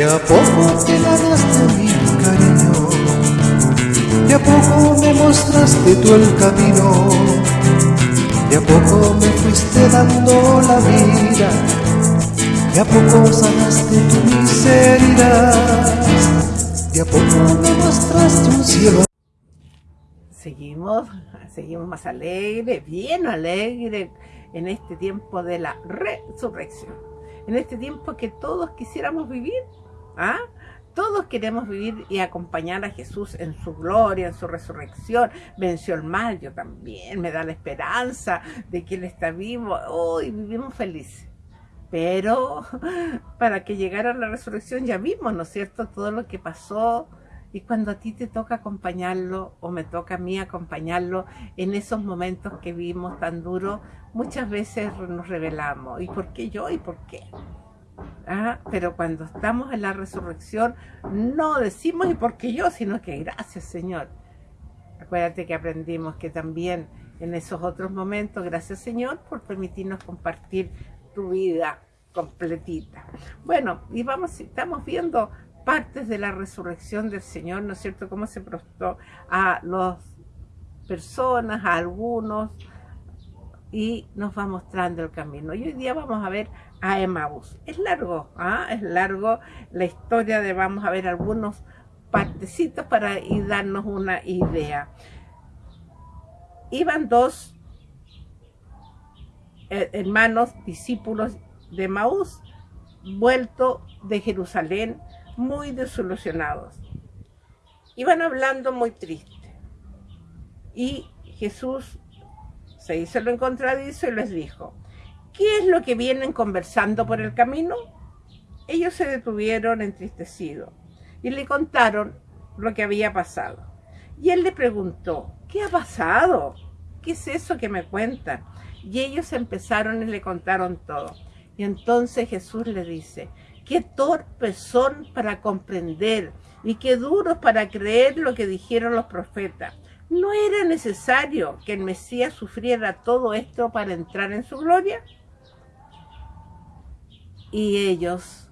De a poco te ganaste mi cariño, de a poco me mostraste tú el camino, de a poco me fuiste dando la vida, de a poco sanaste tu miseria, de a poco me mostraste un cielo. Seguimos, seguimos más alegres, bien alegres en este tiempo de la resurrección. En este tiempo que todos quisiéramos vivir, ¿ah? Todos queremos vivir y acompañar a Jesús en su gloria, en su resurrección. Venció el mal, yo también. Me da la esperanza de que Él está vivo. Hoy vivimos felices. Pero para que llegara la resurrección ya vimos, ¿no es cierto? Todo lo que pasó, y cuando a ti te toca acompañarlo o me toca a mí acompañarlo en esos momentos que vimos tan duros, muchas veces nos revelamos. ¿Y por qué yo? ¿Y por qué? ¿Ah? Pero cuando estamos en la resurrección no decimos ¿y por qué yo? Sino que gracias Señor. Acuérdate que aprendimos que también en esos otros momentos, gracias Señor por permitirnos compartir tu vida completita. Bueno, y vamos, estamos viendo partes de la resurrección del Señor, ¿no es cierto? Cómo se prostó a las personas, a algunos, y nos va mostrando el camino. Y hoy día vamos a ver a Emmaus. Es largo, ¿ah? es largo la historia de, vamos a ver algunos partecitos para y darnos una idea. Iban dos eh, hermanos, discípulos de Maús, vuelto de Jerusalén muy desilusionados. Iban hablando muy triste. Y Jesús se hizo lo encontradizo y les dijo, ¿qué es lo que vienen conversando por el camino? Ellos se detuvieron entristecidos y le contaron lo que había pasado. Y él le preguntó, ¿qué ha pasado? ¿Qué es eso que me cuentan? Y ellos empezaron y le contaron todo. Y entonces Jesús le dice, qué torpes son para comprender y qué duros para creer lo que dijeron los profetas. ¿No era necesario que el Mesías sufriera todo esto para entrar en su gloria? Y ellos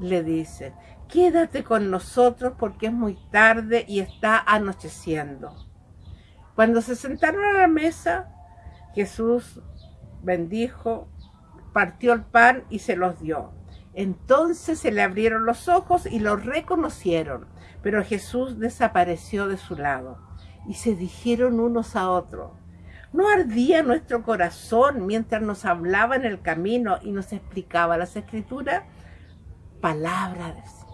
le dicen, quédate con nosotros porque es muy tarde y está anocheciendo. Cuando se sentaron a la mesa, Jesús bendijo, partió el pan y se los dio. Entonces se le abrieron los ojos y lo reconocieron, pero Jesús desapareció de su lado. Y se dijeron unos a otros, ¿no ardía nuestro corazón mientras nos hablaba en el camino y nos explicaba las escrituras? Palabra de Señor.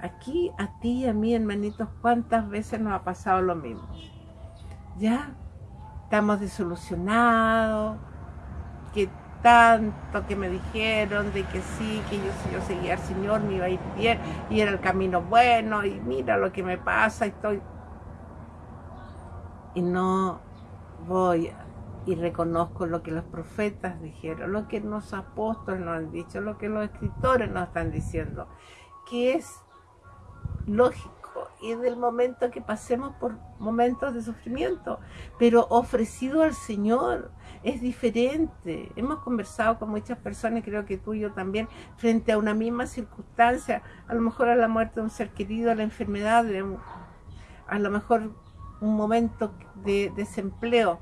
Aquí a ti y a mí, hermanitos, ¿cuántas veces nos ha pasado lo mismo? ¿Ya? Estamos desilusionados, que tanto que me dijeron de que sí, que yo, yo seguía al Señor me iba a ir bien y era el camino bueno y mira lo que me pasa, estoy... Y no voy y reconozco lo que los profetas dijeron, lo que los apóstoles nos han dicho, lo que los escritores nos están diciendo, que es lógico y del momento que pasemos por momentos de sufrimiento, pero ofrecido al Señor es diferente. Hemos conversado con muchas personas, creo que tú y yo también, frente a una misma circunstancia, a lo mejor a la muerte de un ser querido, a la enfermedad, a lo mejor un momento de desempleo,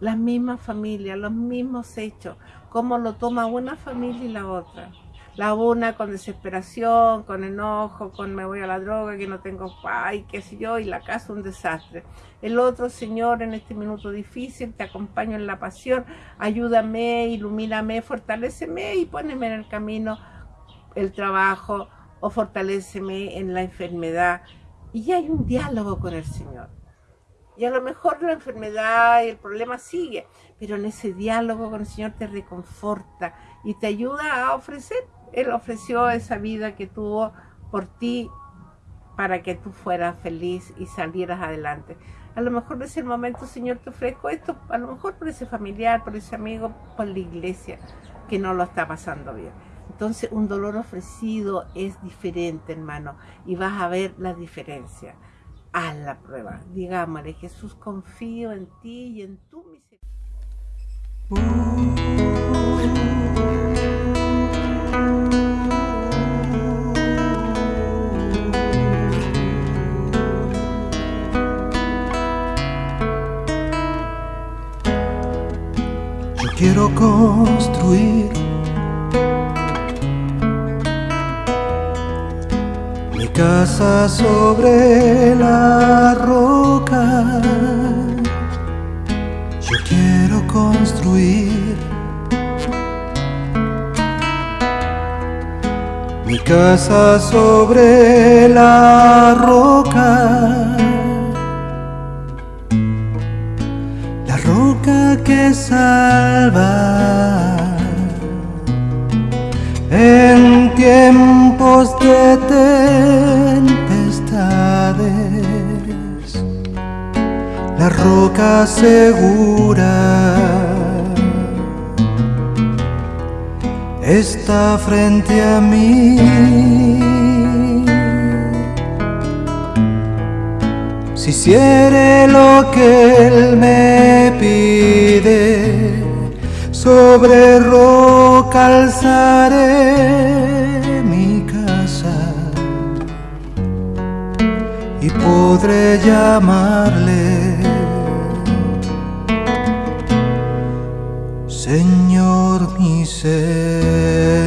las mismas familias, los mismos hechos, cómo lo toma una familia y la otra la una con desesperación, con enojo, con me voy a la droga, que no tengo ay, qué sé yo, y la casa un desastre. El otro, Señor, en este minuto difícil, te acompaño en la pasión, ayúdame, ilumíname, fortaleceme y póneme en el camino el trabajo o fortaleceme en la enfermedad. Y hay un diálogo con el Señor. Y a lo mejor la enfermedad y el problema sigue, pero en ese diálogo con el Señor te reconforta y te ayuda a ofrecer él ofreció esa vida que tuvo por ti para que tú fueras feliz y salieras adelante. A lo mejor es el momento, Señor, te ofrezco esto, a lo mejor por ese familiar, por ese amigo, por la iglesia, que no lo está pasando bien. Entonces, un dolor ofrecido es diferente, hermano, y vas a ver la diferencia a la prueba. Digámosle, Jesús, confío en ti y en tu misericordia. quiero construir mi casa sobre la roca. Yo quiero construir mi casa sobre la roca. que salva tiempos de tempestades, la roca segura está frente a mí. Si hiciere lo que Él me pide, sobre roca alzaré podré llamarle Señor mi Señor.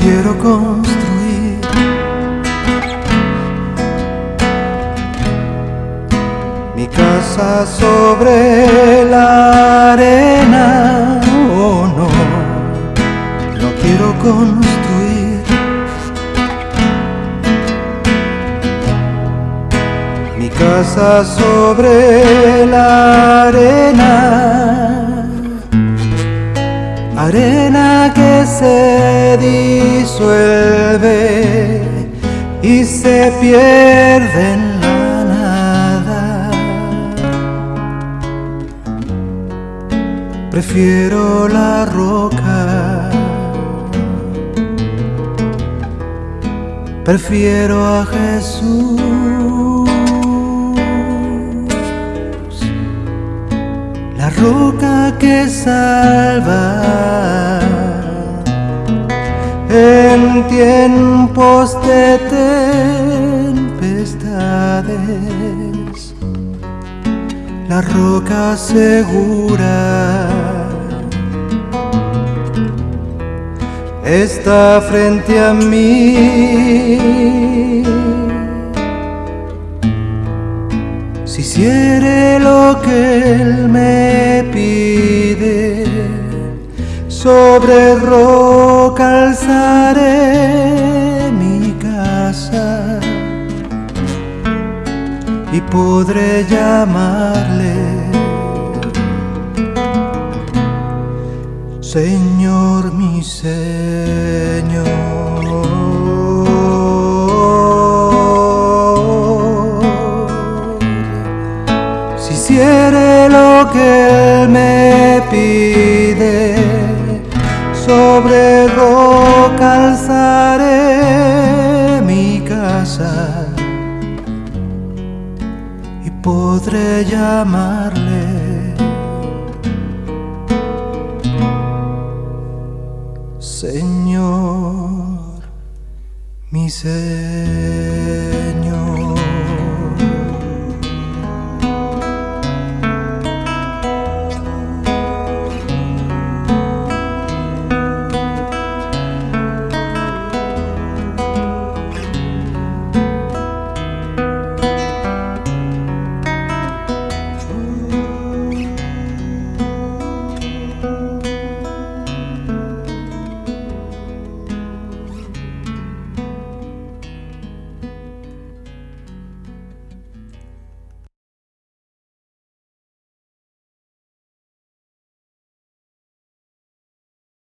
quiero construir. Sobre la arena, oh no, no quiero construir. Mi casa sobre la arena arena que se disuelve y se pierde Prefiero la roca, prefiero a Jesús. roca que salva en tiempos de tempestades, la roca segura está frente a mí. Si hiciere lo que Él me pide, sobre roca mi casa y podré llamarle Señor mi Señor. hiciere lo que Él me pide, sobre roca alzaré mi casa y podré llamarle. Señor, mi ser.